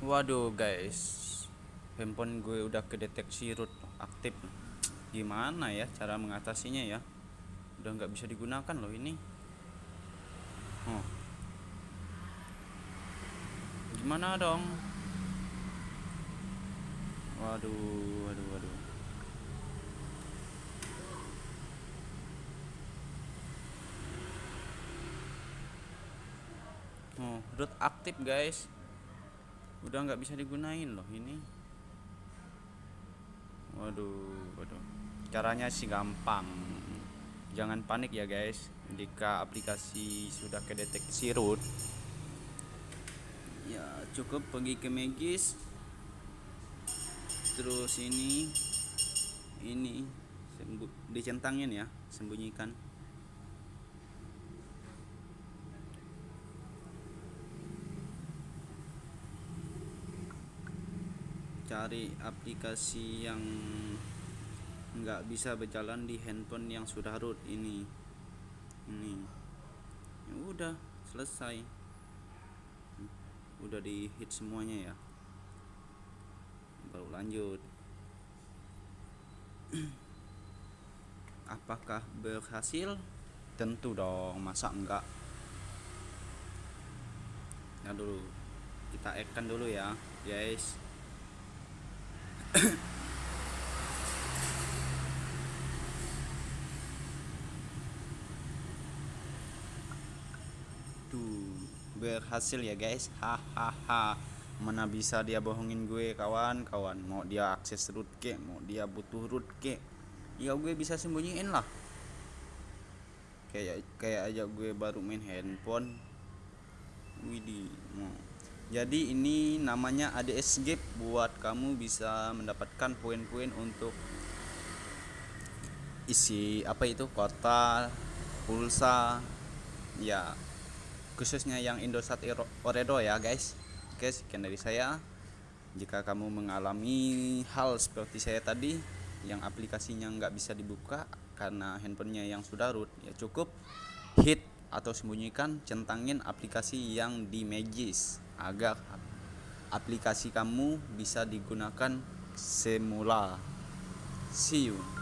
Waduh guys. Handphone gue udah kedeteksi root aktif. Gimana ya cara mengatasinya ya? Udah nggak bisa digunakan loh ini. Oh. Gimana dong? Waduh waduh waduh. Oh, root aktif guys udah nggak bisa digunain loh ini. Waduh waduh. Caranya sih gampang. Jangan panik ya guys. Jika aplikasi sudah kedeteksi root ya cukup pergi ke Magis. Terus ini ini dicentangin ya sembunyikan cari aplikasi yang nggak bisa berjalan di handphone yang sudah root ini. Ini. Ya udah selesai. Udah di hit semuanya ya. Baru lanjut. Apakah berhasil? Tentu dong masa enggak? Ya dulu. Kita akan dulu ya guys Tuh, berhasil ya guys. Hahaha. Mana bisa dia bohongin gue kawan-kawan. Mau dia akses root ke, mau dia butuh root ke. Ya gue bisa sembunyiin lah. Kayak kayak aja gue baru main handphone. Widih, mau jadi ini namanya ADS Gap buat kamu bisa mendapatkan poin-poin untuk isi apa itu kota pulsa ya khususnya yang Indosat Oredo ya guys. Oke sekian dari saya. Jika kamu mengalami hal seperti saya tadi yang aplikasinya nggak bisa dibuka karena handphonenya yang sudah root ya cukup. Hit atau sembunyikan centangin aplikasi yang di Magis agar aplikasi kamu bisa digunakan semula. See you